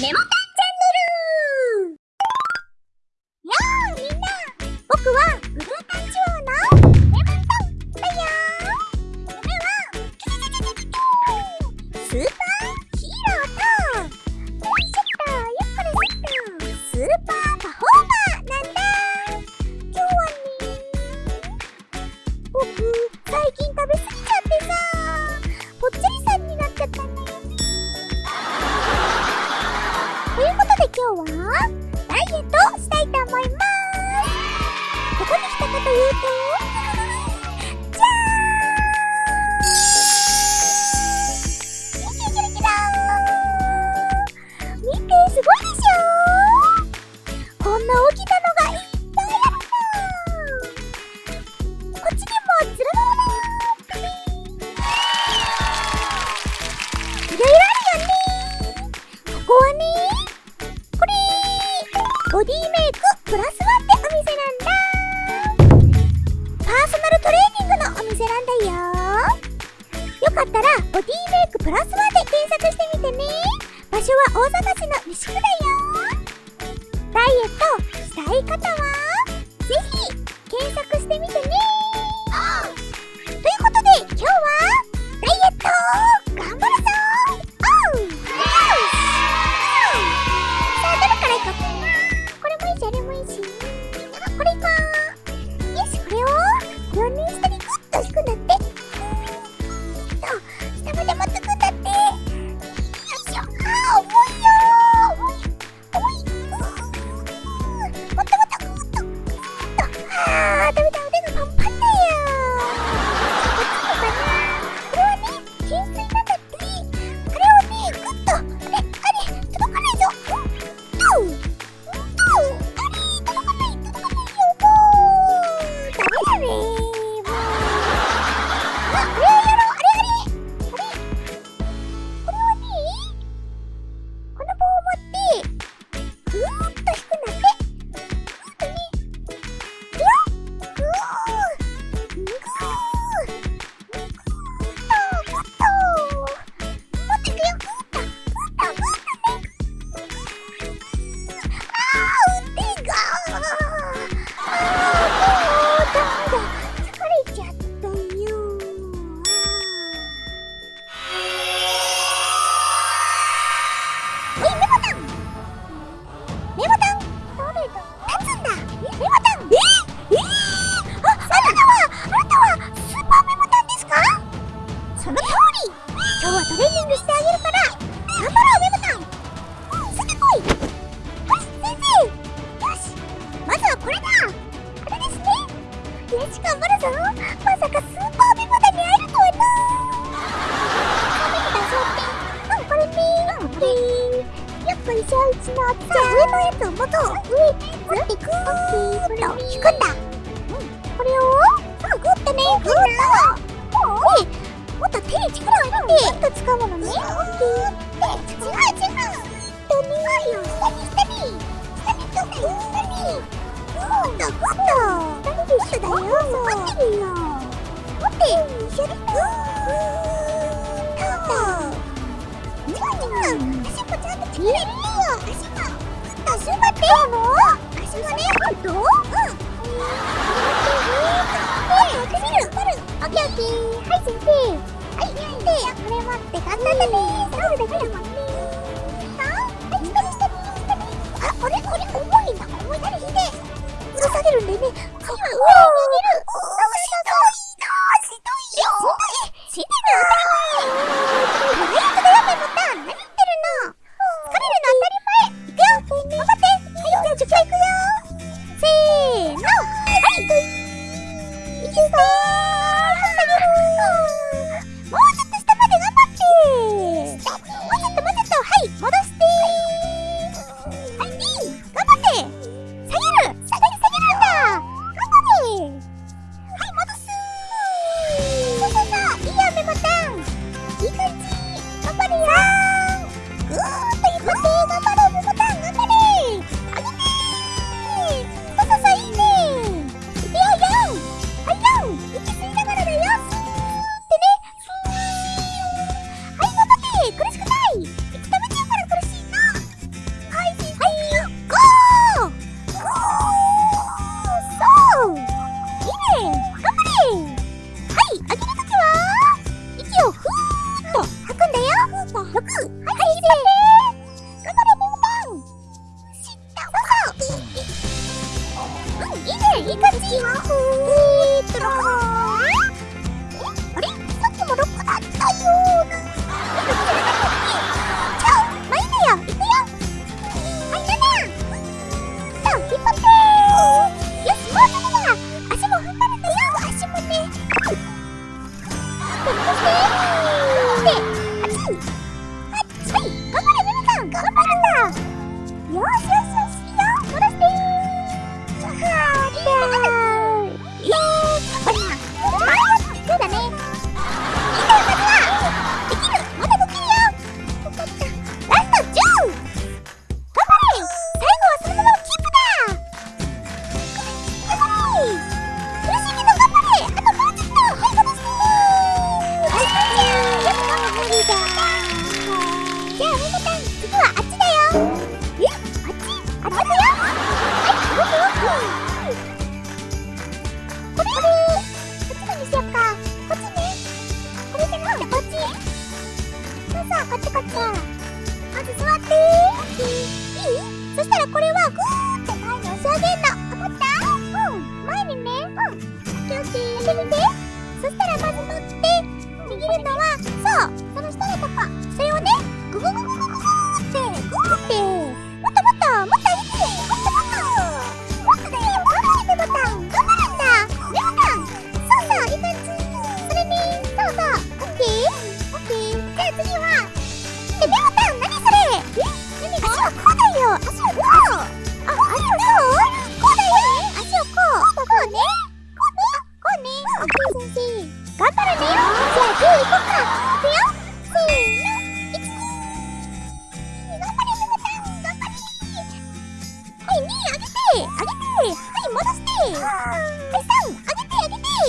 メモタボディメイクプラスワンってお店なんだ。パーソナルトレーニングのお店なんだよ。よかったらボディメイクプラスワンで検索してみてね。場所は大阪市の西区だよ。ダイエットしたい方はち頑張るぞまさかスーパービバダに会えるとはな食べてたぞってうこれピーンピーンよっこいしょうちのじゃあ上のやつを持とう上持ってくーと引くん。だこれをさあグッとねグッともうもっと手に力を入れてグッと使うのねグッて違う違う下に下に下あっれ？これれ？重いな。下げるんでね。今、うわ逃げる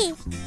Tchauzinho!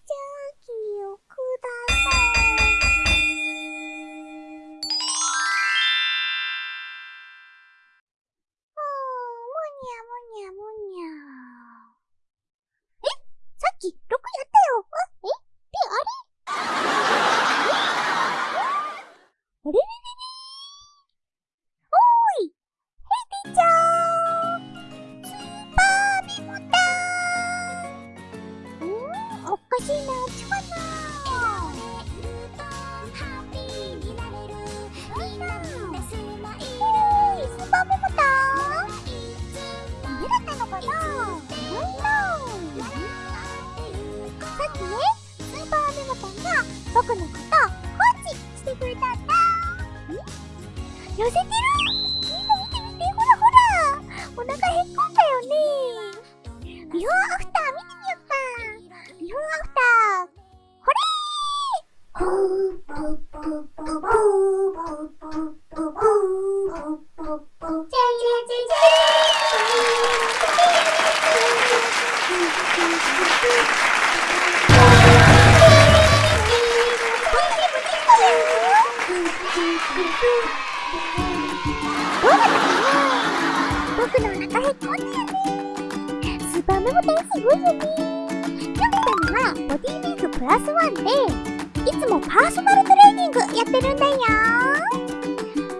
僕のお腹へこんだよねスーパーメモテンすごいよねキャプテンはボディメイクプラスワンでいつもパーソナルトレーニングやってるんだよ。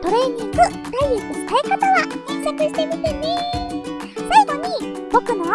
トレーニングダイエットしたい方は検索してみてね。最後に僕の